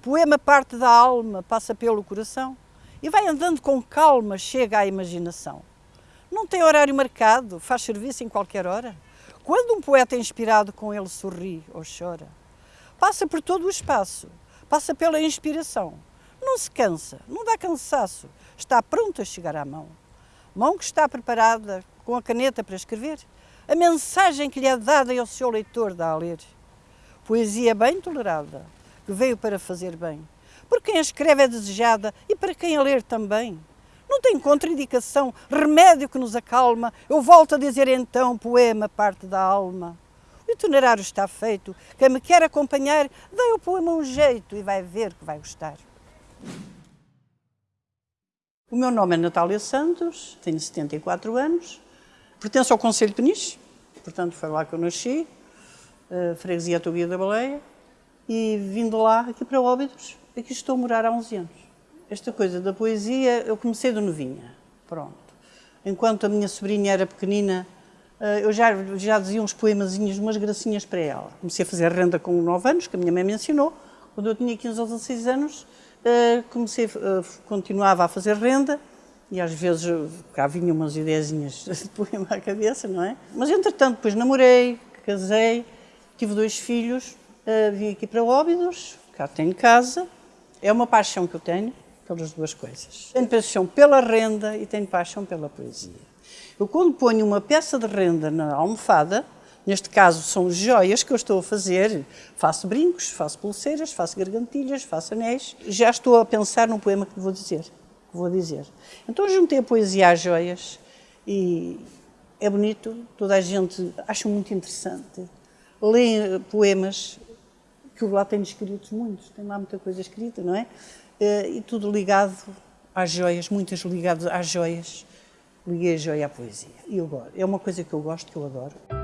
Poema parte da alma, passa pelo coração e vai andando com calma, chega à imaginação. Não tem horário marcado, faz serviço em qualquer hora. Quando um poeta é inspirado com ele sorri ou chora. Passa por todo o espaço, passa pela inspiração. Não se cansa, não dá cansaço, está pronto a chegar à mão. Mão que está preparada com a caneta para escrever, a mensagem que lhe é dada ao seu leitor dá a ler. Poesia bem tolerada, veio para fazer bem. Por quem a escreve é desejada e para quem a ler também. Não tem contraindicação, remédio que nos acalma. Eu volto a dizer então, poema parte da alma. O itinerário está feito. Quem me quer acompanhar, dê ao poema um jeito e vai ver que vai gostar. O meu nome é Natália Santos, tenho 74 anos, pertenço ao Conselho de Peniche, portanto foi lá que eu nasci, uh, freguesia Tobia da Baleia, e vindo lá aqui para Óbidos, aqui estou a morar há 11 anos. Esta coisa da poesia eu comecei de novinha, pronto. Enquanto a minha sobrinha era pequenina, eh, eu já, já dizia uns poemazinhos, umas gracinhas para ela. Comecei a fazer renda com 9 anos, que a minha mãe me ensinou. Quando eu tinha 15 ou 16 anos, eh, comecei, eh, continuava a fazer renda e às vezes cá vinham umas ideiazinhas de poema à cabeça, não é? Mas entretanto, depois namorei, casei, tive dois filhos, vim aqui para Óbidos, cá tenho casa, é uma paixão que eu tenho pelas duas coisas. Tenho paixão pela renda e tenho paixão pela poesia. Eu quando ponho uma peça de renda na almofada, neste caso são joias que eu estou a fazer, faço brincos, faço pulseiras, faço gargantilhas, faço anéis, já estou a pensar no poema que vou dizer. Que vou dizer. Então juntei a poesia às joias e é bonito, toda a gente acha muito interessante. Lê poemas que eu lá tenho escritos muitos, tem lá muita coisa escrita, não é? Eh, e tudo ligado às joias, muitas ligadas às joias. Liguei a joia à poesia. E eu. É uma coisa que eu gosto, que eu adoro.